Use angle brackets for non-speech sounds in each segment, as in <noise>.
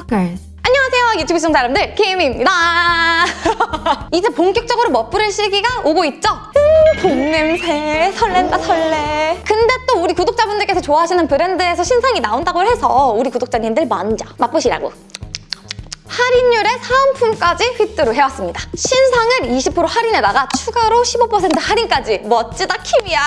Stalkers. 안녕하세요. 유튜브 시청자 여러분들 김입니다. <laughs> 이제 본격적으로 멋부릴 시기가 오고 있죠? 음, 봄 냄새 설렌다 설레. 근데 또 우리 구독자분들께서 좋아하시는 브랜드에서 신상이 나온다고 해서 우리 구독자님들 먼저 맛보시라고. 할인율에 사은품까지 휘뚜루 해왔습니다. 신상을 20% 할인에다가 추가로 15% 할인까지. 멋지다 킴이야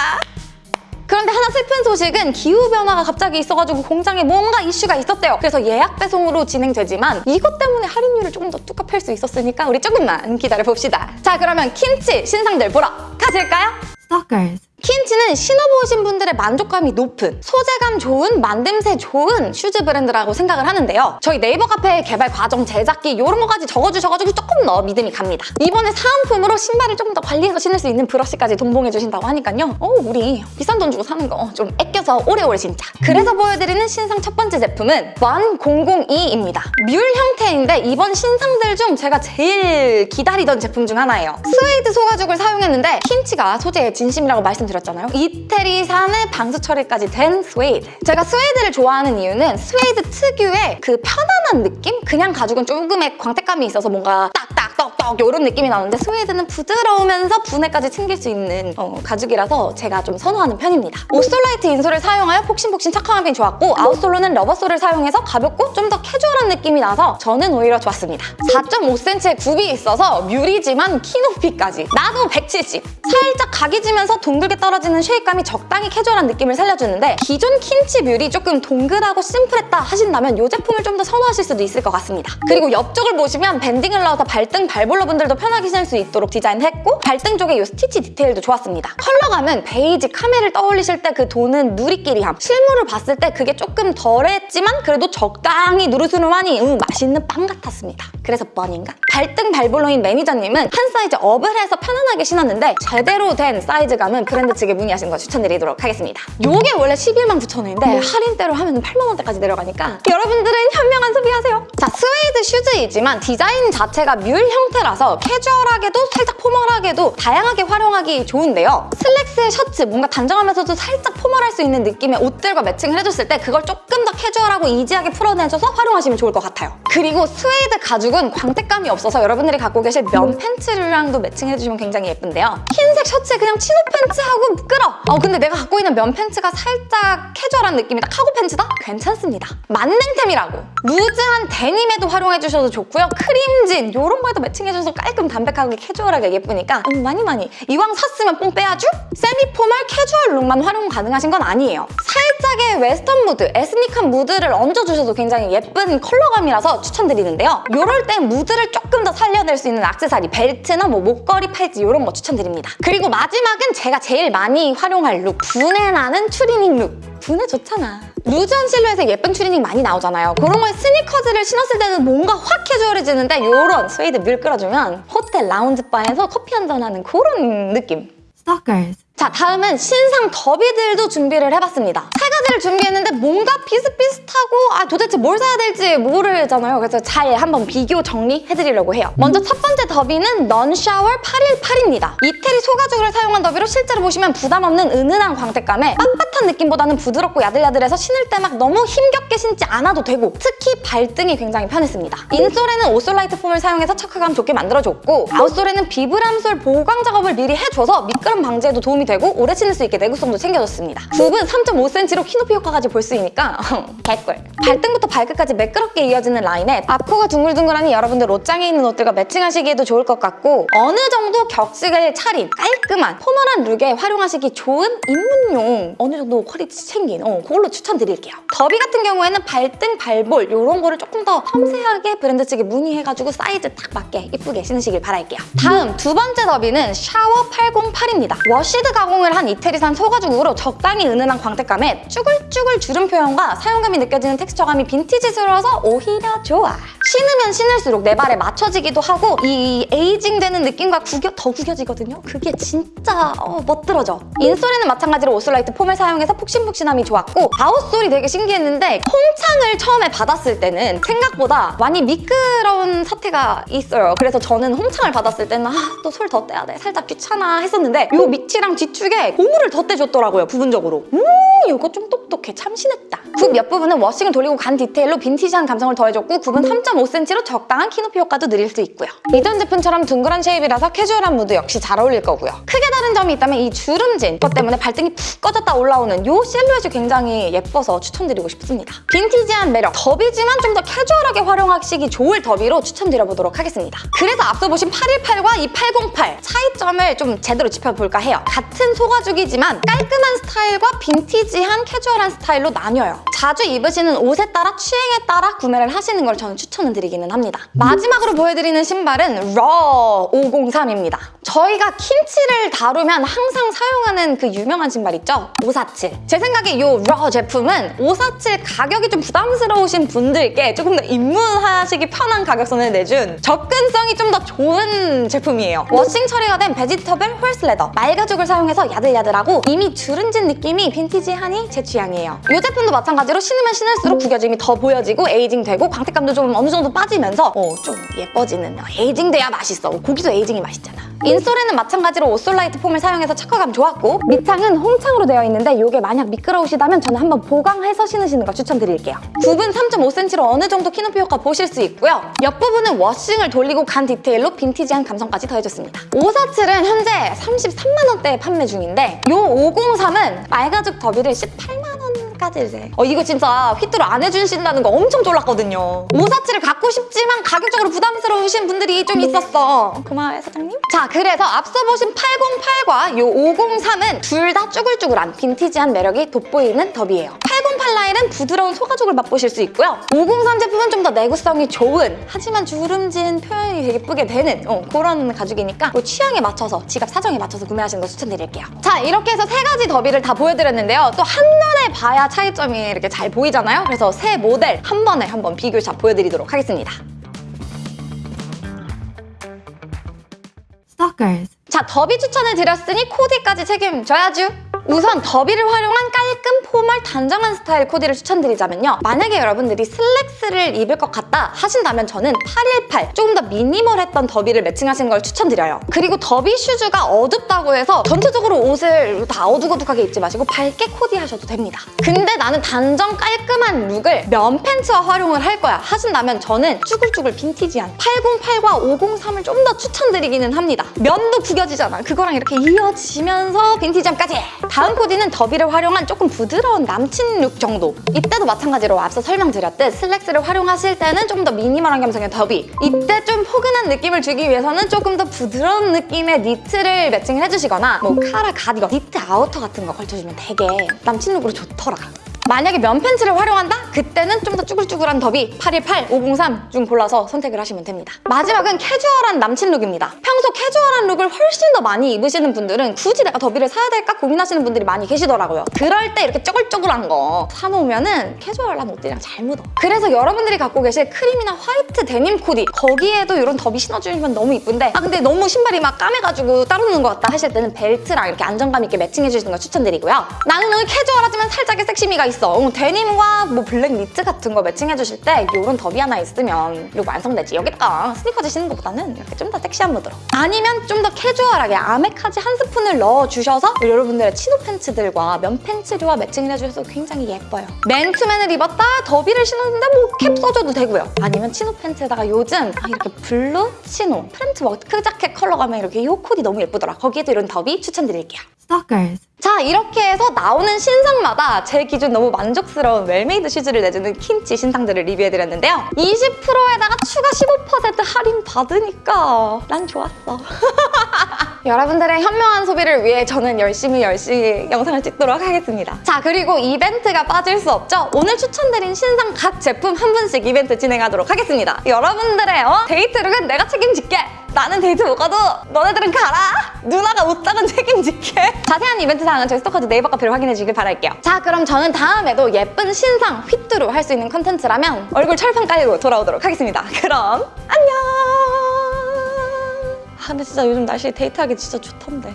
그런데 하나 슬픈 소식은 기후변화가 갑자기 있어가지고 공장에 뭔가 이슈가 있었대요. 그래서 예약 배송으로 진행되지만 이것 때문에 할인율을 조금 더팰수 있었으니까 우리 조금만 기다려봅시다. 자 그러면 킨치 신상들 보러 가실까요? Stalkers. 킨치는 신어보신 분들의 만족감이 높은 소재감 좋은 만듦새 좋은 shoes 브랜드라고 생각을 하는데요. 저희 네이버 카페 개발 과정 제작기 이런 거까지 적어주셔가지고 조금 더 믿음이 갑니다. 이번에 사은품으로 신발을 조금 더 관리해서 신을 수 있는 브러쉬까지 동봉해 주신다고 하니까요. 어 우리 비싼 돈 주고 사는 거 좀 아껴서 오래오래 신자. 그래서 보여드리는 신상 첫 번째 제품은 1002입니다. mule 형태인데 이번 신상들 중 제가 제일 기다리던 제품 중 하나예요. 스웨이드 소가죽을 사용했는데 킨치가 소재에 진심이라고 말씀드렸 잖아요. 이태리산의 방수 처리까지 된 스웨이드. 제가 스웨이드를 좋아하는 이유는 스웨이드 특유의 그 편안한 느낌? 그냥 가죽은 조금의 광택감이 있어서 뭔가 딱 딱 떡떡 이런 느낌이 나는데 스웨이드는 부드러우면서 부내까지 챙길 수 있는 어, 가죽이라서 제가 좀 선호하는 편입니다. 오솔라이트 insole을 사용하여 폭신폭신 착화감이 좋았고 outsole로는 rubber sole을 사용해서 가볍고 좀 더 캐주얼한 느낌이 나서 저는 오히려 좋았습니다. 4.5cm의 굽이 있어서 뮬이지만 키 높이까지 나도 170! 살짝 각이 지면서 둥글게 떨어지는 shape감이 적당히 캐주얼한 느낌을 살려주는데 기존 킨치 뮬이 조금 동글하고 심플했다 하신다면 이 제품을 좀 더 선호하실 수도 있을 것 같습니다. 그리고 옆쪽을 보시면 banding을 넣어서 발등 발볼 러 분들도 편하게 신을 수 있도록 디자인했고 발등 쪽에 이 스티치 디테일도 좋았습니다. 컬러감은 베이지 카멜을 떠올리실 때 그 도는 누리끼리함 실물을 봤을 때 그게 조금 덜했지만 그래도 적당히 누르스름하니 응, 맛있는 빵 같았습니다. 그래서 bun인가? 발등 발볼러인 매니저님은 한 사이즈 업을 해서 편안하게 신었는데 제대로 된 사이즈감은 브랜드 측에 문의하신 거 추천드리도록 하겠습니다. 이게 원래 11만 9천 원인데 할인대로 하면 8만 원대까지 내려가니까 여러분들은 현명한 소비하세요. 자, 스웨이드 슈즈이지만 디자인 자체가 뮬 형태 라서 캐주얼하게도 살짝 formal하게도 다양하게 활용하기 좋은데요. 슬랙스에 셔츠, 뭔가 단정하면서도 살짝 formal할 수 있는 느낌의 옷들과 매칭을 해줬을 때 그걸 조금 더 캐주얼하고 easy하게 풀어내줘서 활용하시면 좋을 것 같아요. 그리고 스웨이드 가죽은 광택감이 없어서 여러분들이 갖고 계실 면 팬츠랑도 매칭해주시면 굉장히 예쁜데요. 흰색 셔츠에 그냥 chino 팬츠하고 끌어! 어 근데 내가 갖고 있는 면 팬츠가 살짝 캐주얼한 느낌이다. 카고 팬츠다? 괜찮습니다. 만능템이라고. 루즈한 데님에도 활용해주셔도 좋고요. 크림진 이런 거에도 매칭해줘서 깔끔 담백하게 캐주얼하게 예쁘니까 음, 많이 많이 이왕 샀으면 뽕 빼야죠? semi-formal 캐주얼 룩만 활용 가능하신 건 아니에요. 살짝의 웨스턴 무드, 에스닉한 무드를 얹어주셔도 굉장히 예쁜 컬러감이라서 추천드리는데요. 이럴 땐 무드를 조금 더 살려낼 수 있는 액세서리, 벨트나 뭐 목걸이, 팔찌 이런 거 추천드립니다. 그리고 마지막은 제가 제일 많이 활용할 룩, 부내 나는 추리닝 룩. 부내 좋잖아. 루즈한 실루엣에 예쁜 추리닝 많이 나오잖아요. 그런 거에 스니커즈를 신었을 때는 뭔가 확 캐주얼해지는데 이런 스웨이드 뮬 끌어주면 호텔 라운지바에서 커피 한잔 하는 그런 느낌. Stalkers. 자 다음은 신상 더비들도 준비를 해봤습니다. 세 가지를 준비했는데 뭔가 비슷비슷하고 아 도대체 뭘 사야 될지 모르잖아요. 그래서 잘 한번 비교 정리해드리려고 해요. 먼저 첫 번째 더비는 넌샤워 818입니다. 이태리 소가죽을 사용한 더비로 실제로 보시면 부담 없는 은은한 광택감에 빳빳한 느낌보다는 부드럽고 야들야들해서 신을 때 막 너무 힘겹게 신지 않아도 되고 특히 발등이 굉장히 편했습니다. insole에는 오솔라이트 foam을 사용해서 착화감 좋게 만들어줬고 outsole에는 비브람 sole 보강 작업을 미리 해줘서 미끄럼 방지에도 도움이 되고 오래 신을 수 있게 내구성도 챙겨줬습니다. 굽은 3.5cm로 키높이 효과까지 볼 수 있으니까 <laughs> 개꿀! 발등부터 발끝까지 매끄럽게 이어지는 라인에 앞코가 둥글둥글하니 여러분들 옷장에 있는 옷들과 매칭하시기에도 좋을 것 같고 어느 정도 격식을 차린 깔끔한 formal한 룩에 활용하시기 좋은 입문용 어느 정도 quality 챙긴 어, 그걸로 추천드릴게요. 더비 같은 경우에는 발등, 발볼 이런 거를 조금 더 섬세하게 브랜드 측에 문의해가지고 사이즈 딱 맞게 이쁘게 신으시길 바랄게요. 다음 두 번째 더비는 샤워 808입니다. washed 가공을 한 이태리산 소가죽으로 적당히 은은한 광택감에 쭈글쭈글 주름 표현과 사용감이 느껴지는 텍스처감이 빈티지스러워서 오히려 좋아. 신으면 신을수록 내 발에 맞춰지기도 하고 이 aging되는 느낌과 구겨, 더 구겨지거든요. 그게 진짜 어, 멋들어져. insole에는 마찬가지로 오솔라이트 foam을 사용해서 폭신폭신함이 좋았고 outsole이 되게 신기했는데 홍창을 처음에 받았을 때는 생각보다 많이 미끄러운 사태가 있어요. 그래서 저는 홍창을 받았을 때는 아 또 sole 덧대야 돼 살짝 귀찮아 했었는데 이 밑이랑 뒤축에 고무를 덧대줬더라고요 부분적으로 음 이거 좀 똑똑해 참신했다. 굽 옆 부분은 워싱을 돌리고 간 디테일로 빈티지한 감성을 더해줬고 굽은 3.5cm로 적당한 키높이 효과도 누릴 수 있고요. 이전 제품처럼 둥그런 shape이라서 캐주얼한 무드 역시 잘 어울릴 거고요. 크게 다른 점이 있다면 이 주름진 것 때문에 발등이 푹 꺼졌다 올라오는 이 실루엣이 굉장히 예뻐서 추천드리고 싶습니다. 빈티지한 매력 더비지만 좀 더 캐주얼하게 활용하시기 좋을 더비로 추천드려보도록 하겠습니다. 그래서 앞서 보신 818과 이 808 차이점을 좀 제대로 짚어볼까 해요. 같은 소가죽이지만 깔끔한 스타일과 빈티지한 캐주얼 한 스타일로 나뉘어요 자주 입으시는 옷에 따라 취향에 따라 구매를 하시는 걸 저는 추천을 드리기는 합니다 마지막으로 보여드리는 신발은 러 503입니다 저희가 킨치를 다루면 항상 사용하는 그 유명한 신발 있죠? 547. 제 생각에 이러 제품은 547 가격이 좀 부담스러우신 분들께 조금 더 입문하시기 편한 가격선을 내준 접근성이 좀 더 좋은 제품이에요. 워싱 처리가 된 vegetable horse leather 말가죽을 사용해서 야들야들하고 이미 주름진 느낌이 빈티지하니 제 취향이에요. 이 제품도 마찬가지로 신으면 신을수록 구겨짐이 더 보여지고 aging되고 광택감도 좀 어느 정도 빠지면서 어, 좀 예뻐지는 aging돼야 맛있어. 고기도 aging이 맛있잖아. insole에는 마찬가지로 오솔라이트 foam을 사용해서 착화감 좋았고 밑창은 홍창으로 되어 있는데 이게 만약 미끄러우시다면 저는 한번 보강해서 신으시는 걸 추천드릴게요. 굽은 3.5cm로 어느 정도 키높이 효과 보실 수 있고요. 옆부분은 워싱을 돌리고 간 디테일로 빈티지한 감성까지 더해줬습니다. 547은 현재 33만 원대에 판매 중인데 이 503은 말가죽 더비를 18만 이제 어 이거 진짜 휘뚜루 안 해주신다는 거 엄청 졸랐거든요. 547을 갖고 싶지만 가격적으로 부담스러우신 분들이 좀 있었어. 고마워요 사장님. 자 그래서 앞서 보신 808과 이 503은 둘 다 쭈글쭈글한 빈티지한 매력이 돋보이는 더비예요. 808 라인은 부드러운 소가죽을 맛보실 수 있고요. 503 제품은 좀 더 내구성이 좋은 하지만 주름진 표현이 되게 예쁘게 되는 어, 그런 가죽이니까 뭐 취향에 맞춰서 지갑 사정에 맞춰서 구매하시는 거 추천드릴게요. 자 이렇게 해서 세 가지 더비를 다 보여드렸는데요. 또 한눈에 봐야 차이점이 이렇게 잘 보이잖아요. 그래서 세 모델 한 번에 한번 비교샷 보여드리도록 하겠습니다. Stalkers. 자, 더비 추천을 드렸으니 코디까지 책임져야죠. 우선 더비를 활용한 깔끔 formal 단정한 스타일 코디를 추천드리자면요. 만약에 여러분들이 슬랙스를 입을 것 같다 하신다면 저는 818 조금 더 minimal했던 더비를 매칭하시는 걸 추천드려요. 그리고 더비 슈즈가 어둡다고 해서 전체적으로 옷을 다 어두고둑하게 입지 마시고 밝게 코디하셔도 됩니다. 근데 나는 단정 깔끔한 룩을 면 팬츠와 활용을 할 거야 하신다면 저는 쭈글쭈글 빈티지한 808과 503을 좀 더 추천드리기는 합니다. 면도 구겨지잖아. 그거랑 이렇게 이어지면서 빈티지함까지 다음 코디는 더비를 활용한 조금 부드러운 남친 룩 정도. 이때도 마찬가지로 앞서 설명드렸듯 슬랙스를 활용하실 때는 좀 더 minimal한 감성의 더비. 이때 좀 포근한 느낌을 주기 위해서는 조금 더 부드러운 느낌의 니트를 매칭을 해주시거나 뭐 카라 가디건 니트 아우터 같은 거 걸쳐주면 되게 남친 룩으로 좋더라 만약에 면 팬츠를 활용한다? 그때는 좀 더 쭈글쭈글한 더비 818, 503 중 골라서 선택을 하시면 됩니다. 마지막은 캐주얼한 남친 룩입니다. 평소 캐주얼한 룩을 훨씬 더 많이 입으시는 분들은 굳이 내가 더비를 사야 될까 고민하시는 분들이 많이 계시더라고요. 그럴 때 이렇게 쭈글쭈글한 거 사놓으면 캐주얼한 옷들이랑 잘 묻어. 그래서 여러분들이 갖고 계실 크림이나 화이트 데님 코디 거기에도 이런 더비 신어주면 너무 이쁜데 아 근데 너무 신발이 막 까매가지고 따로 노는 것 같다 하실 때는 벨트랑 이렇게 안정감 있게 매칭해주시는 걸 추천드리고요. 나는 오늘 캐주얼하지만 살짝의 섹시미가 있어. 어, 데님과 뭐 블랙 니트 같은 거 매칭해 주실 때 이런 더비 하나 있으면 이거 완성되지. 여기다가 스니커즈 신는 것보다는 이렇게 좀 더 섹시한 mood로. 아니면 좀 더 캐주얼하게 아메카지 한 스푼을 넣어주셔서 여러분들의 치노 팬츠들과 면 팬츠류와 매칭을 해주셔서 굉장히 예뻐요. 맨투맨을 입었다 더비를 신었는데 뭐 캡 써줘도 되고요. 아니면 치노 팬츠에다가 요즘 아, 이렇게 블루 치노 프렌트 워크 자켓 컬러 가면 이렇게 이 코디 너무 예쁘더라. 거기에도 이런 더비 추천드릴게요. Stalkers. 자 이렇게 해서 나오는 신상마다 제 기준 너무 만족스러운 well-made 슈즈를 내주는 킨치 신상들을 리뷰해드렸는데요. 20%에다가 추가 15% 할인 받으니까 난 좋았어. <laughs> 여러분들의 현명한 소비를 위해 저는 열심히 열심히 영상을 찍도록 하겠습니다. 자 그리고 이벤트가 빠질 수 없죠. 오늘 추천드린 신상 각 제품 한 분씩 이벤트 진행하도록 하겠습니다. 여러분들의 어? 데이트룩은 내가 책임질게. 나는 데이트 못 가도 너네들은 가라. 누나가 옷장은 <laughs> 책임질게. 자세한 이벤트 사항은 저희 스토커즈 네이버 카페를 확인해 주길 바랄게요. 자 그럼 저는 다음에도 예쁜 신상 휘뚜루 할 수 있는 컨텐츠라면 얼굴 철판 깔고 돌아오도록 하겠습니다. 그럼 안녕. 아 근데 진짜 요즘 날씨 데이트하기 진짜 좋던데.